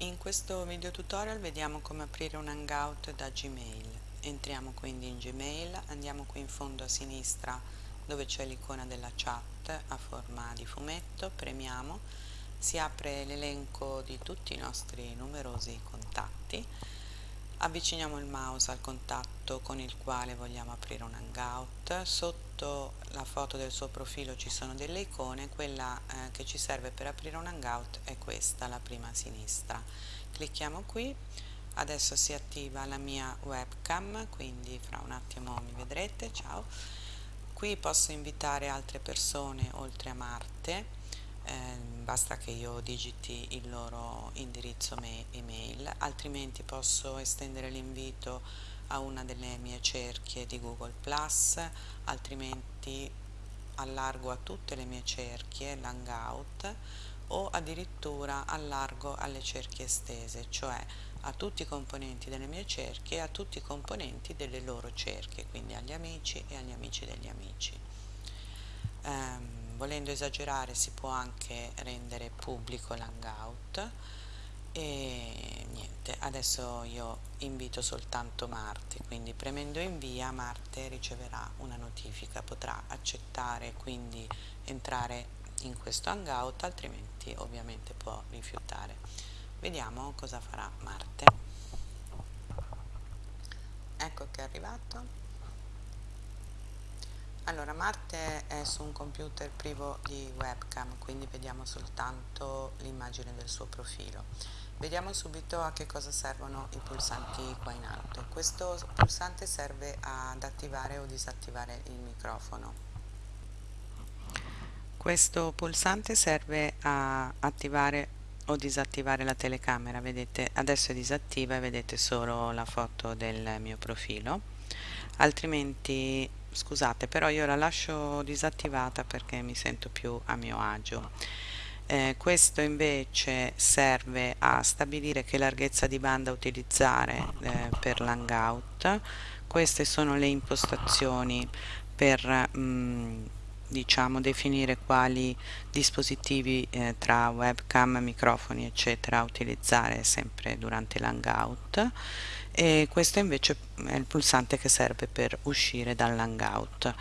In questo video tutorial vediamo come aprire un hangout da Gmail. Entriamo quindi in Gmail, andiamo qui in fondo a sinistra dove c'è l'icona della chat a forma di fumetto, premiamo, si apre l'elenco di tutti i nostri numerosi contatti, avviciniamo il mouse al contatto con il quale vogliamo aprire un hangout, sotto la foto del suo profilo ci sono delle icone, quella eh, che ci serve per aprire un hangout è questa, la prima a sinistra. Clicchiamo qui, adesso si attiva la mia webcam, quindi fra un attimo mi vedrete, ciao. Qui posso invitare altre persone oltre a Marte, basta che io digiti il loro indirizzo email, altrimenti posso estendere l'invito a una delle mie cerchie di Google Plus, altrimenti allargo a tutte le mie cerchie l'hangout o addirittura allargo alle cerchie estese, cioè a tutti i componenti delle mie cerchie e a tutti i componenti delle loro cerchie, quindi agli amici e agli amici degli amici. Um, volendo esagerare si può anche rendere pubblico l'hangout e niente, adesso io invito soltanto Marte, quindi premendo invia Marte riceverà una notifica, potrà accettare quindi entrare in questo hangout, altrimenti ovviamente può rifiutare. Vediamo cosa farà Marte. Ecco che è arrivato. Allora, Marte è su un computer privo di webcam, quindi vediamo soltanto l'immagine del suo profilo. Vediamo subito a che cosa servono i pulsanti qua in alto. Questo pulsante serve ad attivare o disattivare il microfono. Questo pulsante serve a attivare o disattivare la telecamera, vedete adesso è disattiva e vedete solo la foto del mio profilo, altrimenti scusate però io la lascio disattivata perché mi sento più a mio agio. Eh, questo invece serve a stabilire che larghezza di banda utilizzare eh, per l'hangout, queste sono le impostazioni per mh, mm, diciamo definire quali dispositivi eh, tra webcam, microfoni eccetera utilizzare sempre durante l'hangout e questo invece è il pulsante che serve per uscire dall'hangout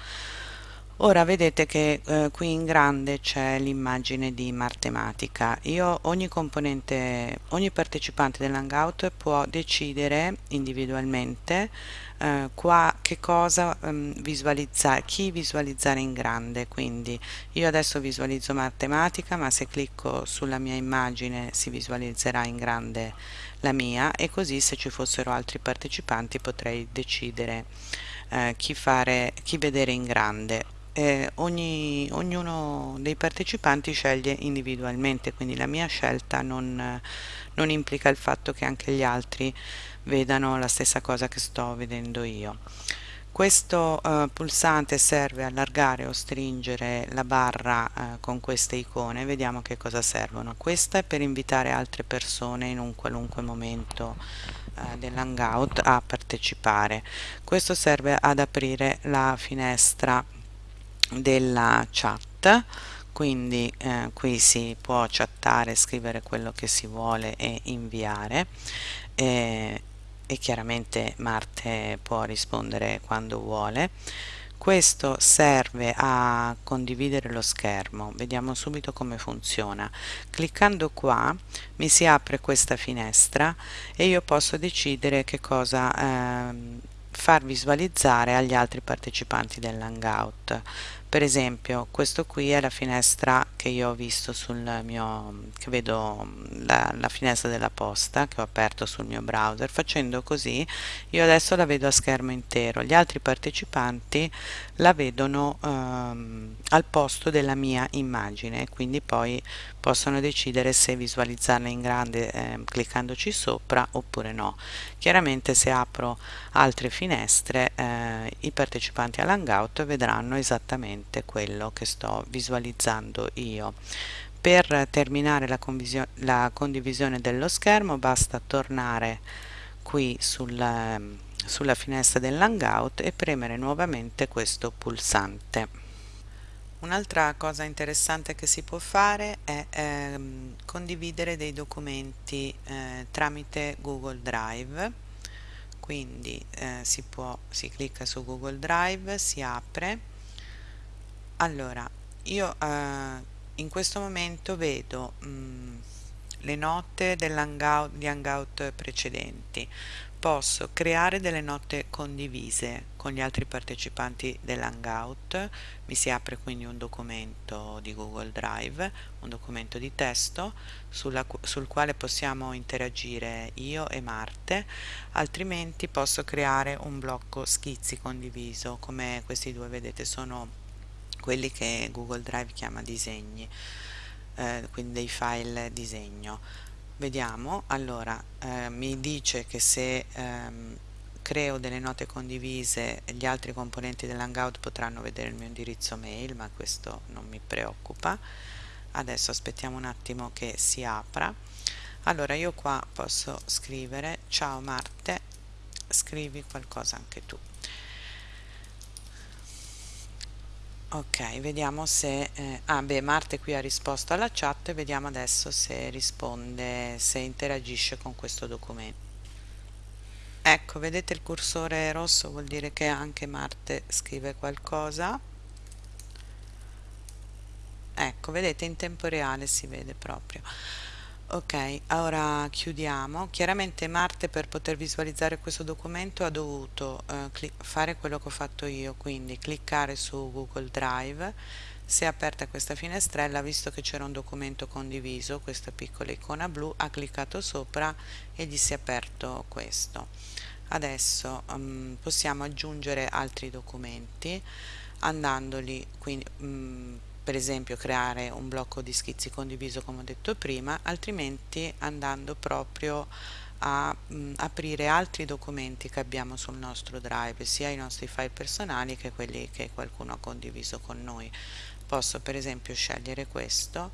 ora vedete che eh, qui in grande c'è l'immagine di Martematica. Io ogni componente ogni partecipante dell'hangout può decidere individualmente eh, qua che cosa um, visualizzare chi visualizzare in grande. Quindi io adesso visualizzo matematica ma se clicco sulla mia immagine si visualizzerà in grande la mia e così se ci fossero altri partecipanti potrei decidere eh, chi, fare, chi vedere in grande eh, ogni, ognuno dei partecipanti sceglie individualmente quindi la mia scelta non, non implica il fatto che anche gli altri vedano la stessa cosa che sto vedendo io. Questo eh, pulsante serve a allargare o stringere la barra eh, con queste icone. Vediamo che cosa servono. Questa è per invitare altre persone in un qualunque momento eh, dell'hangout a partecipare. Questo serve ad aprire la finestra della chat quindi eh, qui si può chattare scrivere quello che si vuole e inviare. Eh, e chiaramente Marte può rispondere quando vuole. Questo serve a condividere lo schermo. Vediamo subito come funziona. Cliccando qua mi si apre questa finestra e io posso decidere che cosa eh, far visualizzare agli altri partecipanti dell'hangout per esempio questo qui è la finestra che io ho visto sul mio che vedo la, la, finestra della posta che ho aperto sul mio browser. Facendo così io adesso la vedo a schermo intero. Gli altri partecipanti la vedono ehm, al posto della mia immagine quindi poi possono decidere se visualizzarla in grande eh, cliccandoci sopra oppure no. Chiaramente se apro altre finestre eh, i partecipanti all'hangout vedranno esattamente quello che sto visualizzando io. Per terminare la, la condivisione dello schermo basta tornare qui sul, sulla finestra dell'hangout e premere nuovamente questo pulsante. Un'altra cosa interessante che si può fare è ehm, condividere dei documenti eh, tramite Google Drive. Quindi eh, si può si clicca su Google Drive si apre allora io eh, in questo momento vedo mh, mm, le note dell'hangout di hangout precedenti. Posso creare delle note condivise con gli altri partecipanti dell'hangout. Mi si apre quindi un documento di Google Drive un documento di testo sulla, sul quale possiamo interagire io e Marte. Altrimenti posso creare un blocco schizzi condiviso come questi due vedete sono quelli che Google Drive chiama disegni eh, quindi dei file disegno. Vediamo allora eh, mi dice che se ehm, creo delle note condivise gli altri componenti dell'hangout potranno vedere il mio indirizzo mail ma questo non mi preoccupa. Adesso aspettiamo un attimo che si apra. Allora io qua posso scrivere ciao Marte scrivi qualcosa anche tu ok vediamo se eh, ah beh Marte qui ha risposto alla chat vediamo adesso se risponde se interagisce con questo documento. Ecco vedete il cursore rosso vuol dire che anche Marte scrive qualcosa. Ecco vedete in tempo reale si vede proprio ok ora chiudiamo. Chiaramente Marte per poter visualizzare questo documento ha dovuto eh, fare quello che ho fatto io quindi cliccare su Google Drive. Si è aperta questa finestrella visto che c'era un documento condiviso questa piccola icona blu ha cliccato sopra e gli si è aperto questo. Adesso um, possiamo aggiungere altri documenti andandoli quindi um, per esempio creare un blocco di schizzi condiviso come ho detto prima altrimenti andando proprio a mh, aprire altri documenti che abbiamo sul nostro drive sia i nostri file personali che quelli che qualcuno ha condiviso con noi. Posso per esempio scegliere questo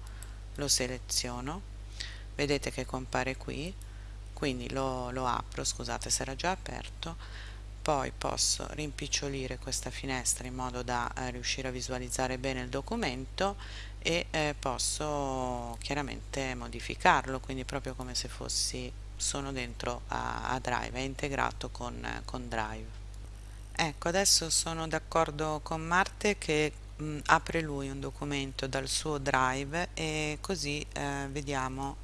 lo seleziono vedete che compare qui quindi lo, lo apro scusate se era già aperto poi posso rimpicciolire questa finestra in modo da eh, riuscire a visualizzare bene il documento e eh, posso chiaramente modificarlo quindi proprio come se fossi sono dentro a, a Drive, è integrato con, con Drive. Ecco adesso sono d'accordo con Marte che mh, apre lui un documento dal suo Drive e così eh, vediamo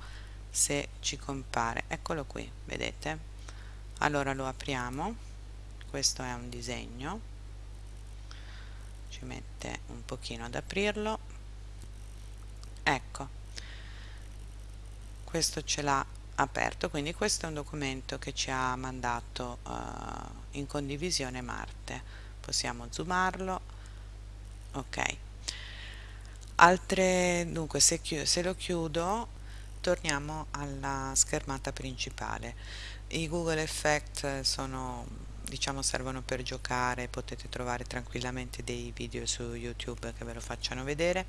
se ci compare. Eccolo qui vedete? Allora lo apriamo questo è un disegno. Ci mette un pochino ad aprirlo. Ecco. Questo ce l'ha aperto quindi questo è un documento che ci ha mandato uh, in condivisione Marte. Possiamo zoomarlo. Ok. Altre dunque se, se lo chiudo torniamo alla schermata principale. I Google Effect sono diciamo servono per giocare potete trovare tranquillamente dei video su youtube che ve lo facciano vedere.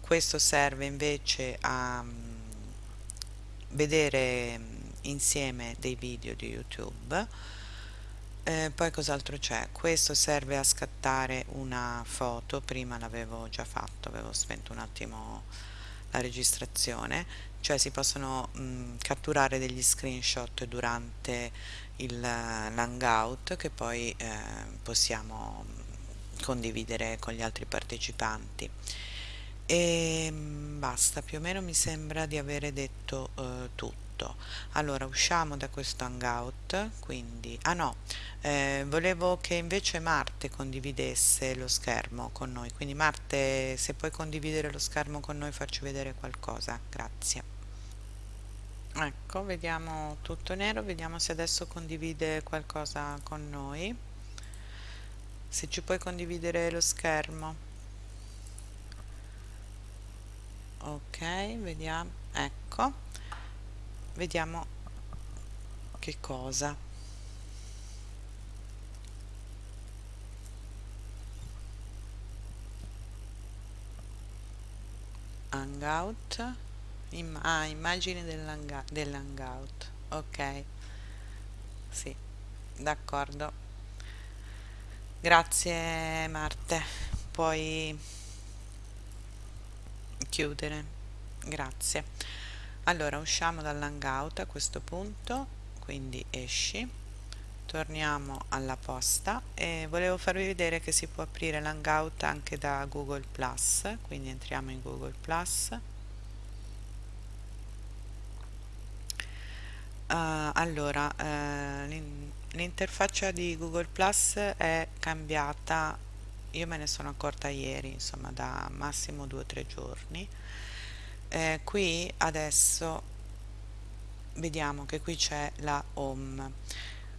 Questo serve invece a mm, vedere mm, insieme dei video di youtube. Eh, poi cos'altro c'è? Questo serve a scattare una foto prima l'avevo già fatto avevo spento un attimo la registrazione cioè si possono mh, mm, catturare degli screenshot durante l'hangout che poi eh, possiamo condividere con gli altri partecipanti. E mm, basta più o meno mi sembra di avere detto eh, tutto. Allora usciamo da questo hangout quindi ah no eh, volevo che invece Marte condividesse lo schermo con noi. Quindi Marte se puoi condividere lo schermo con noi farci vedere qualcosa. Grazie ecco vediamo tutto nero vediamo se adesso condivide qualcosa con noi. Se ci puoi condividere lo schermo. Ok vediamo ecco. Vediamo che cosa. Hangout Im ah, immagini dell'hangout dell ok. Sì d'accordo. Grazie Marte. Puoi chiudere. Grazie. Allora usciamo dall'hangout a questo punto quindi esci. Torniamo alla posta e volevo farvi vedere che si può aprire l'hangout anche da Google Plus quindi entriamo in Google Plus uh, allora uh, l'interfaccia di Google Plus è cambiata io me ne sono accorta ieri insomma da massimo due o tre giorni. Eh, qui adesso vediamo che qui c'è la home.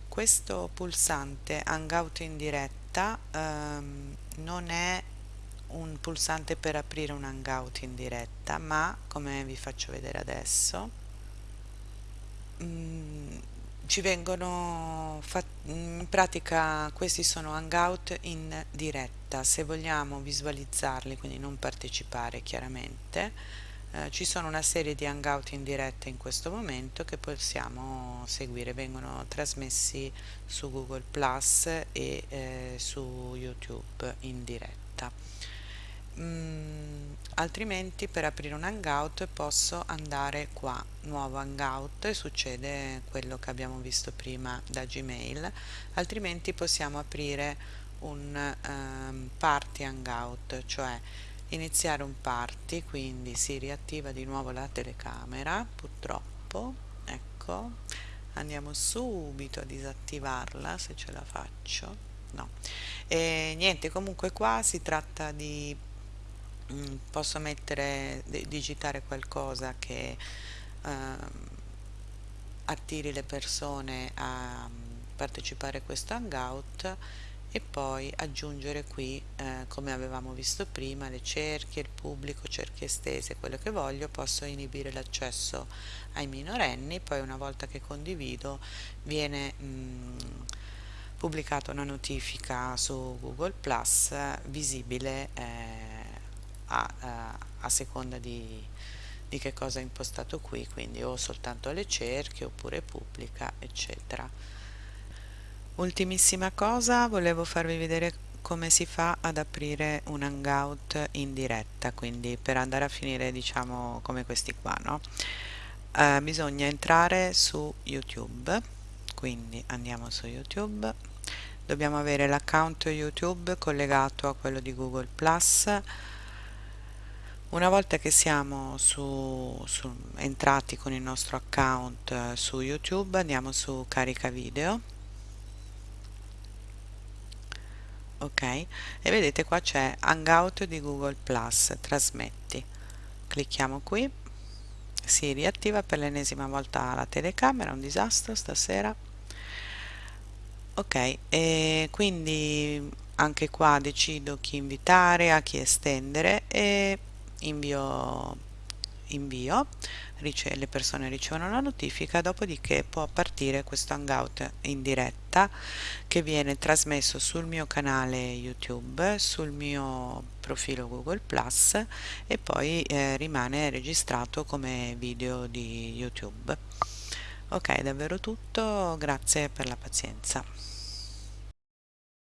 Questo pulsante hangout in diretta ehm, non è un pulsante per aprire un hangout in diretta ma come vi faccio vedere adesso mm, ci vengono in pratica questi sono hangout in diretta. Se vogliamo visualizzarli quindi non partecipare chiaramente. Eh, ci sono una serie di hangout in diretta in questo momento che possiamo seguire, vengono trasmessi su Google Plus e eh, su YouTube in diretta. Mm, altrimenti per aprire un hangout posso andare qua, nuovo hangout e succede quello che abbiamo visto prima da Gmail, altrimenti possiamo aprire un um, party hangout, cioè iniziare un party quindi si riattiva di nuovo la telecamera purtroppo. Ecco andiamo subito a disattivarla se ce la faccio. No. E niente comunque qua si tratta di mm, posso mettere digitare qualcosa che eh, attiri le persone a mm, partecipare a questo hangout e poi aggiungere qui eh, come avevamo visto prima le cerchie, il pubblico, cerchie estese, quello che voglio posso inibire l'accesso ai minorenni poi una volta che condivido viene mh, mm, pubblicata una notifica su Google Plus visibile eh, a, a, a, seconda di, di che cosa ho impostato qui quindi o soltanto le cerchie oppure pubblica eccetera. Ultimissima cosa, volevo farvi vedere come si fa ad aprire un hangout in diretta, quindi per andare a finire diciamo come questi qua, no? Eh, bisogna entrare su YouTube, quindi andiamo su YouTube, dobbiamo avere l'account YouTube collegato a quello di Google+, una volta che siamo su, su, entrati con il nostro account eh, su YouTube andiamo su carica video. Ok? E vedete qua c'è hangout di google plus trasmetti. Clicchiamo qui. Si riattiva per l'ennesima volta la telecamera un disastro stasera. Ok e quindi anche qua decido chi invitare a chi estendere e invio invio le persone ricevono la notifica dopodiché può partire questo hangout in diretta che viene trasmesso sul mio canale youtube sul mio profilo google plus e poi eh, rimane registrato come video di youtube. Ok davvero tutto. Grazie per la pazienza